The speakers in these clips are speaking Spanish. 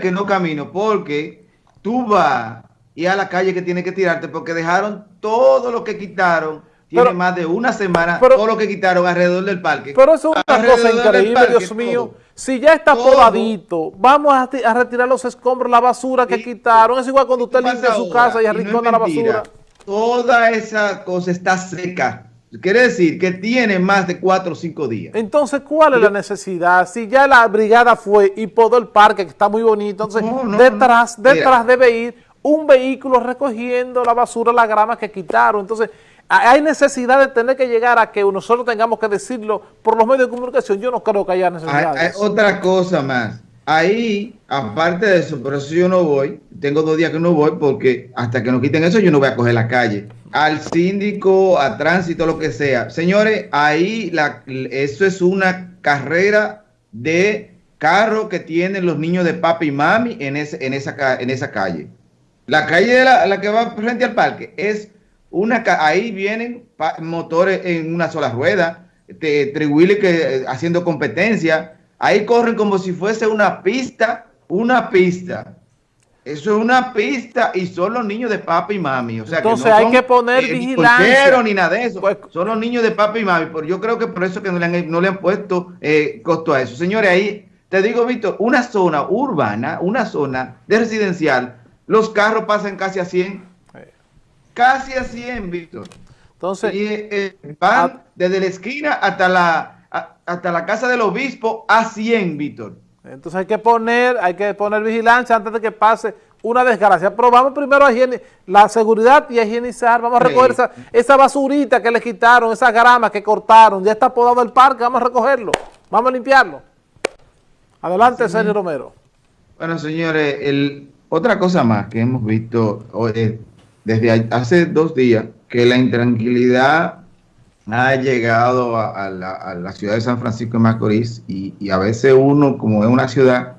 que no camino porque tú vas y a la calle que tienes que tirarte porque dejaron todo lo que quitaron. Tiene más de una semana todo lo que quitaron alrededor del parque. Pero eso es una cosa increíble, Dios mío. Si ya está podadito, vamos a, retirar los escombros, la basura que quitaron. Es igual cuando usted limpia su casa y arrincona la basura. Toda esa cosa está seca. Quiere decir que tiene más de cuatro o cinco días. Entonces, ¿cuál es la necesidad? Si ya la brigada fue y podó el parque, que está muy bonito, entonces detrás, detrás debe ir un vehículo recogiendo la basura, la grama que quitaron. Entonces, hay necesidad de tener que llegar a que nosotros tengamos que decirlo por los medios de comunicación. Yo no creo que haya necesidad. Hay, otra cosa más. Ahí, aparte de eso, por eso yo no voy, tengo dos días que no voy porque hasta que nos quiten eso yo no voy a coger la calle. Al síndico, a tránsito, lo que sea. Señores, ahí la, eso es una carrera de carro que tienen los niños de papi y mami en, en, esa, en esa calle. La calle de la, la que va frente al parque es una... Ahí vienen motores en una sola rueda, de que eh, haciendo competencia Ahí corren como si fuese una pista, una pista. Eso es una pista y son los niños de papi y mami. O sea, Entonces que no hay que poner eh, vigilancia. Ni nada de eso. Pues, son los niños de papi y mami. Pero yo creo que por eso que no le han, no le han puesto eh, costo a eso. Señores, ahí te digo, Víctor, una zona urbana, una zona de residencial, los carros pasan casi a 100. Casi a 100, Víctor. Entonces, y eh, van desde la esquina hasta la hasta la casa del obispo a 100, Víctor. Entonces hay que poner, hay que poner vigilancia antes de que pase una desgracia. Pero vamos primero a la seguridad y a higienizar. Vamos a recoger esa, basurita que le quitaron, esa grama que cortaron. Ya está podado el parque, vamos a recogerlo. Vamos a limpiarlo. Adelante, Sergio Romero. Bueno, señores, el, otra cosa más que hemos visto eh, desde hace dos días, que la intranquilidad ha llegado a, la, ciudad de San Francisco de Macorís y, a veces uno, como es una ciudad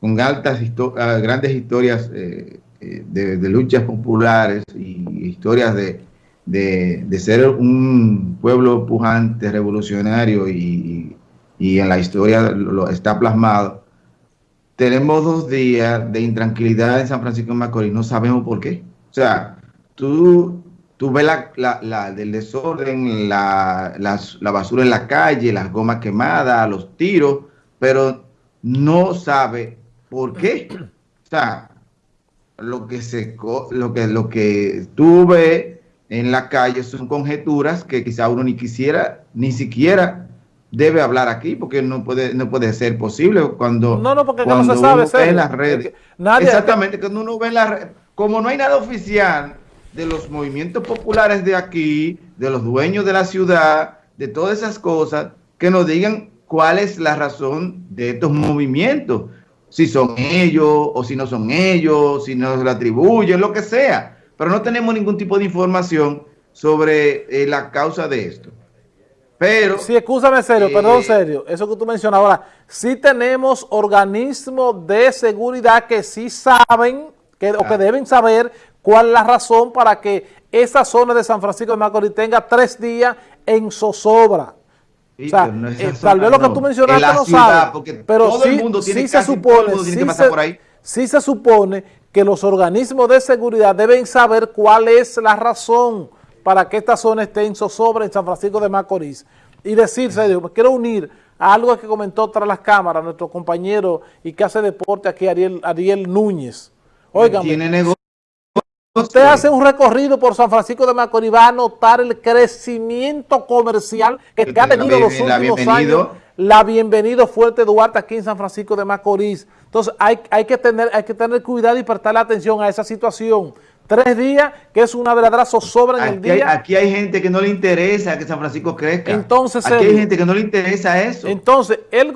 con altas ah, grandes historias eh, eh, de, luchas populares y historias de, ser un pueblo pujante, revolucionario y, en la historia lo está plasmado, tenemos dos días de intranquilidad en San Francisco de Macorís, no sabemos por qué. O sea, tú Tú ves la, la, del desorden, la, la, basura en la calle, las gomas quemadas, los tiros, pero no sabe por qué. O sea, lo que se lo que lo que tú ves en la calle son conjeturas que quizá uno ni quisiera, ni siquiera debe hablar aquí, porque no puede, no puede ser posible cuando, no, no, porque no se sabe, en las redes. Exactamente, cuando uno ve en las redes, como no hay nada oficial, de los movimientos populares de aquí, de los dueños de la ciudad, de todas esas cosas, que nos digan cuál es la razón de estos movimientos. Si son ellos o si no son ellos, si nos lo atribuyen, lo que sea. Pero no tenemos ningún tipo de información sobre eh, la causa de esto. Pero... Sí, escúchame serio, perdón eh, serio, eso que tú mencionas ahora, sí tenemos organismos de seguridad que sí saben que, o que deben saber ¿Cuál es la razón para que esa zona de San Francisco de Macorís tenga tres días en zozobra? o sea, eh, tal vez lo que tú mencionaste no sabe, pero todo sí, el mundo tiene, se supone, que pasar por ahí. sí se supone que los organismos de seguridad deben saber cuál es la razón para que esta zona esté en zozobra en San Francisco de Macorís. Y decir, serio, me quiero unir a algo que comentó tras las cámaras nuestro compañero y que hace deporte aquí, Ariel, Ariel Núñez. Oigan, Usted hace un recorrido por San Francisco de Macorís, va a notar el crecimiento comercial que, ha tenido los últimos años. La bienvenido Fuerte Duarte aquí en San Francisco de Macorís. Entonces hay, hay, que tener, hay que tener cuidado y prestarle atención a esa situación tres días, que es una verdadera zozobra en el día. aquí hay gente que no le interesa que San Francisco crezca. Entonces, aquí hay gente que no le interesa eso. Entonces, el,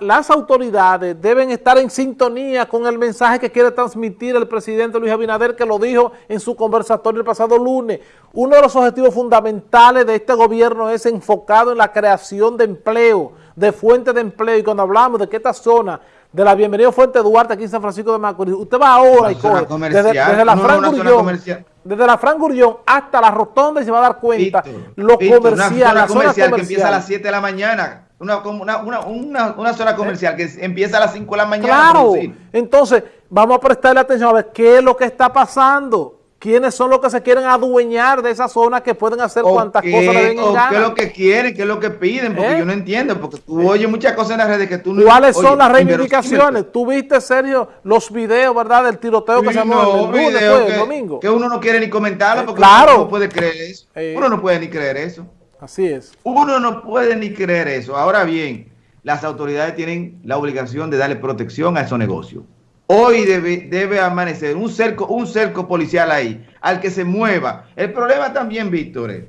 las autoridades deben estar en sintonía con el mensaje que quiere transmitir el presidente Luis Abinader, que lo dijo en su conversatorio el pasado lunes. Uno de los objetivos fundamentales de este gobierno es enfocado en la creación de empleo, de fuentes de empleo. Y cuando hablamos de que esta zona de la Bienvenido Fuente Duarte aquí en San Francisco de Macorís. Usted va ahora y coge desde, la Fran Gurrión, desde la Fran Gurrión hasta la Rotonda y se va a dar cuenta lo comercial, la zona comercial, que empieza a las 7 de la mañana. una, una, una, una, zona comercial que empieza a las 5 de la mañana. Claro, entonces vamos a prestarle atención a ver qué es lo que está pasando. ¿Quiénes son los que se quieren adueñar de esa zona que pueden hacer cuantas cosas le den en ¿Qué es lo que quieren? ¿Qué es lo que piden? Porque ¿Eh? yo no entiendo, porque tú ¿Eh? oyes muchas cosas en las redes que tú no... ¿Cuáles son las reivindicaciones? Tú viste, Sergio, los videos, ¿verdad? Del tiroteo que se llamó el, el domingo. Que uno no quiere ni comentarlo porque uno no puede creer eso. Uno no puede ni creer eso. Así es. Uno no puede ni creer eso. Ahora bien, las autoridades tienen la obligación de darle protección a esos negocios. Hoy debe, amanecer un cerco, un cerco policial ahí, al que se mueva. El problema también, Víctor, es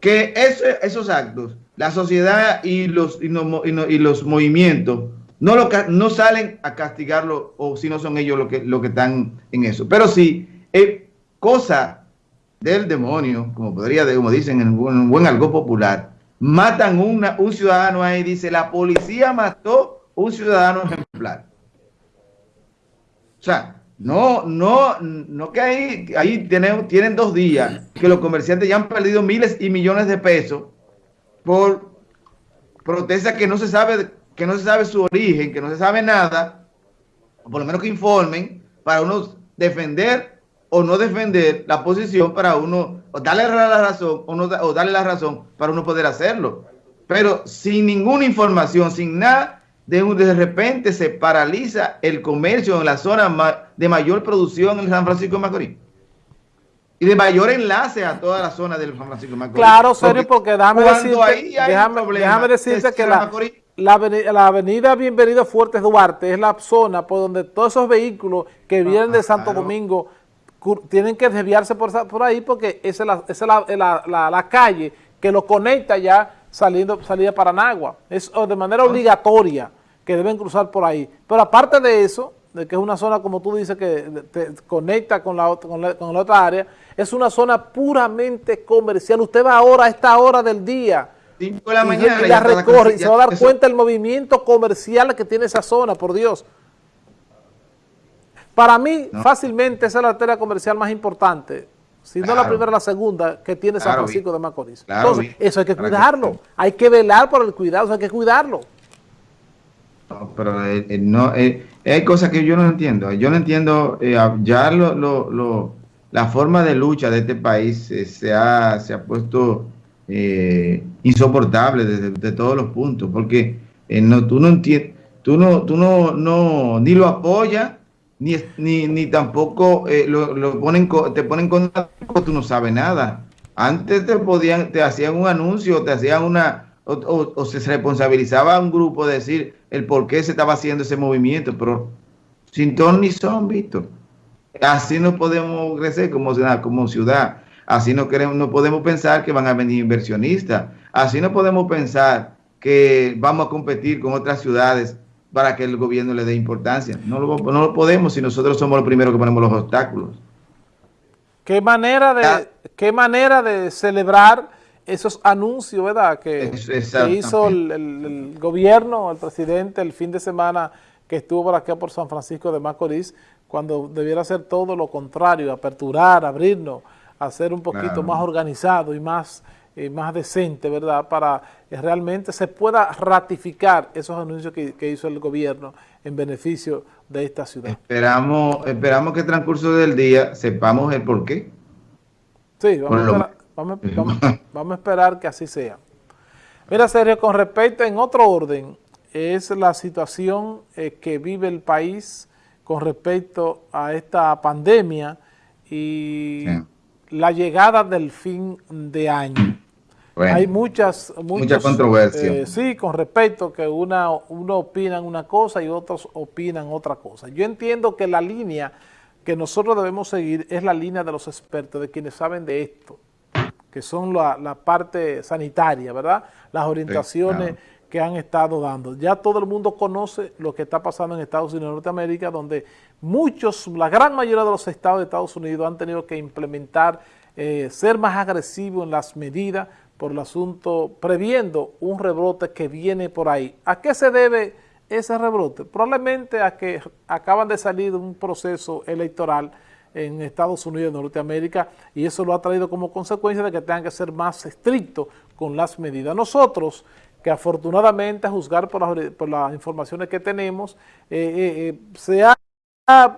que esos actos, la sociedad y los, movimientos no, lo, no salen a castigarlo o si no son ellos los que, lo que están en eso. Pero sí, es cosa del demonio, como podría, como dicen en un buen algo popular, matan un ciudadano ahí, dice, la policía mató un ciudadano ejemplar. O sea, no, no, no que ahí, ahí tienen, tienen dos días que los comerciantes ya han perdido miles y millones de pesos por protestas que no se sabe, que no se sabe su origen, que no se sabe nada, por lo menos que informen para uno defender o no defender la posición para uno, o darle la razón o, no, o darle la razón para uno poder hacerlo. Pero sin ninguna información, sin nada de, de repente se paraliza el comercio en la zona de mayor producción en San Francisco de Macorís. Y de mayor enlace a toda la zona del San Francisco de Macorís. Claro, serio, porque, déjame decirte, déjame, decirte que la, la, avenida, Bienvenido Fuertes Duarte es la zona por donde todos esos vehículos que vienen de Santo Domingo tienen que desviarse por, por ahí porque esa es, la, es la, calle que lo conecta ya saliendo salida para Nagua. Es de manera obligatoria que deben cruzar por ahí. Pero aparte de eso, de que es una zona, como tú dices, que te conecta con la, con la, otra área, es una zona puramente comercial. Usted va ahora a esta hora del día 5 de la mañana y, la recorre y se va a dar cuenta del movimiento comercial que tiene esa zona, por Dios. Para mí, fácilmente, esa es la arteria comercial más importante, si no la primera, la segunda, que tiene San Francisco de Macorís. Entonces, eso hay que cuidarlo, hay que velar por el cuidado, eso hay que cuidarlo. Pero eh, eh, no, eh, hay cosas que yo no entiendo. Yo no entiendo, ya lo, lo, la forma de lucha de este país se, ha, se ha puesto insoportable desde, todos los puntos, porque no, tú no entiendes, tú no, tú no, no, ni lo apoyas, ni, ni, ni tampoco lo, lo, ponen, te ponen con tú no sabes nada. Antes te podían, te hacían un anuncio, te hacían una, o, se responsabilizaba a un grupo de decir el por qué se estaba haciendo ese movimiento, pero sin ton ni son, Víctor. Así no podemos crecer como ciudad, como ciudad. Así no, queremos, no podemos pensar que van a venir inversionistas. Así no podemos pensar que vamos a competir con otras ciudades para que el gobierno le dé importancia. No lo, no lo podemos si nosotros somos los primeros que ponemos los obstáculos. ¿Qué manera de, qué manera de celebrar esos anuncios, ¿verdad?, que, hizo el, gobierno, el presidente, el fin de semana que estuvo por acá por San Francisco de Macorís, cuando debiera hacer todo lo contrario, aperturar, abrirnos, hacer un poquito más organizado y más, eh, más decente, ¿verdad?, para que realmente se pueda ratificar esos anuncios que, hizo el gobierno en beneficio de esta ciudad. Esperamos, esperamos que el transcurso del día sepamos el por qué. Sí, vamos a Vamos, a esperar que así sea. Mira, Sergio, con respecto, en otro orden, es la situación eh, que vive el país con respecto a esta pandemia y la llegada del fin de año. Hay muchas, muchas controversias. Eh, sí, con respecto que una, uno opina una cosa y otros opinan otra cosa. Yo entiendo que la línea que nosotros debemos seguir es la línea de los expertos, de quienes saben de esto que son la, parte sanitaria, ¿verdad? Las orientaciones que han estado dando. Ya todo el mundo conoce lo que está pasando en Estados Unidos y Norteamérica, donde muchos, la gran mayoría de los estados de Estados Unidos han tenido que implementar, eh, ser más agresivos en las medidas por el asunto, previendo un rebrote que viene por ahí. ¿A qué se debe ese rebrote? Probablemente a que acaban de salir de un proceso electoral en Estados Unidos de Norteamérica y eso lo ha traído como consecuencia de que tengan que ser más estrictos con las medidas. Nosotros que afortunadamente, a juzgar por, las informaciones que tenemos, eh, se ha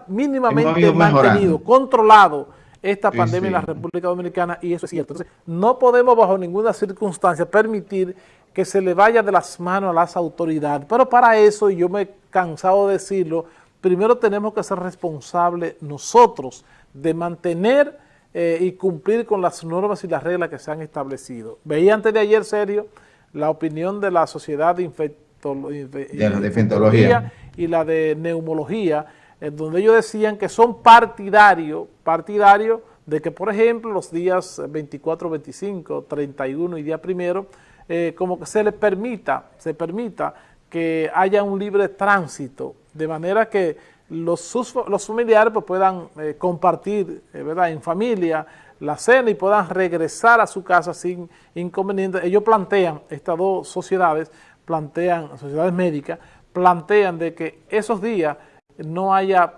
mínimamente mantenido, controlado esta pandemia en la República Dominicana y eso es cierto. Entonces, no podemos bajo ninguna circunstancia permitir que se le vaya de las manos a las autoridades. Pero para eso, y yo me he cansado de decirlo, primero tenemos que ser responsables nosotros de mantener eh, y cumplir con las normas y las reglas que se han establecido. Veía antes de ayer, Sergio, la opinión de la Sociedad de, Infectología y la de Neumología, en donde ellos decían que son partidarios, partidarios de que, por ejemplo, los días 24, 25, 31 y día primero, eh, como que se les permita, se permita que haya un libre tránsito, de manera que los, los familiares pues, puedan eh, compartir eh, ¿verdad? en familia la cena y puedan regresar a su casa sin inconvenientes. Ellos plantean, estas dos sociedades, plantean, sociedades médicas, plantean de que esos días no haya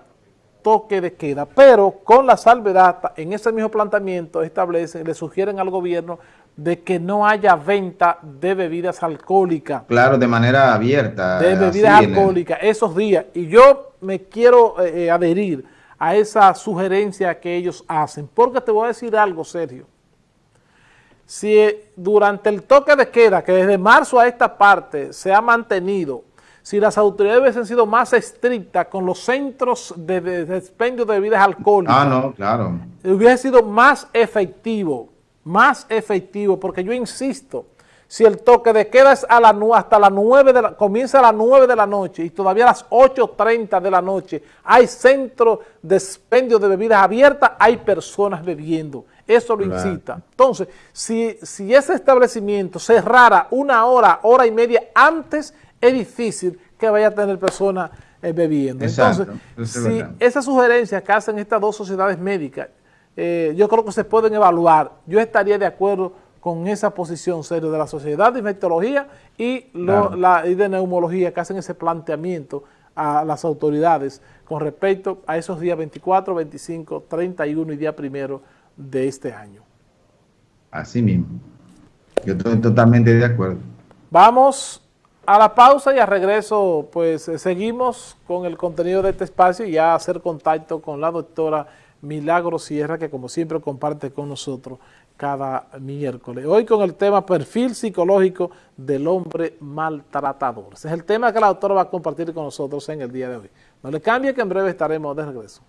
toque de queda, pero con la salvedad, en ese mismo planteamiento establecen, le sugieren al gobierno de que no haya venta de bebidas alcohólicas. Claro, de manera abierta. De bebidas alcohólicas, esos días. Y yo me quiero eh, eh, adherir a esa sugerencia que ellos hacen, porque te voy a decir algo, Sergio. Si eh, durante el toque de queda, que desde marzo a esta parte se ha mantenido si las autoridades hubiesen sido más estrictas con los centros de, de, expendio de bebidas alcohólicas, ah, no, claro. hubiese sido más efectivo, más efectivo, porque yo insisto, si el toque de queda es a la, hasta las 9 de la, comienza a las 9 de la noche y todavía a las 8.30 de la noche hay centros de expendio de bebidas abiertas, hay personas bebiendo. Eso lo incita. Entonces, si, si ese establecimiento cerrara una hora, hora y media antes, es difícil que vaya a tener personas eh, bebiendo. Entonces, si esas sugerencias que hacen estas dos sociedades médicas, eh, yo creo que se pueden evaluar. Yo estaría de acuerdo con esa posición serio de la Sociedad de Infectología y, la, y de Neumología que hacen ese planteamiento a las autoridades con respecto a esos días 24, 25, 31 y día primero de este año. Así mismo. Yo estoy totalmente de acuerdo. Vamos a la pausa y a regreso, pues eh, seguimos con el contenido de este espacio y a hacer contacto con la doctora Milagro Sierra, que como siempre comparte con nosotros cada miércoles. Hoy con el tema perfil psicológico del hombre maltratador. Ese es el tema que la doctora va a compartir con nosotros en el día de hoy. No le cambie que en breve estaremos de regreso.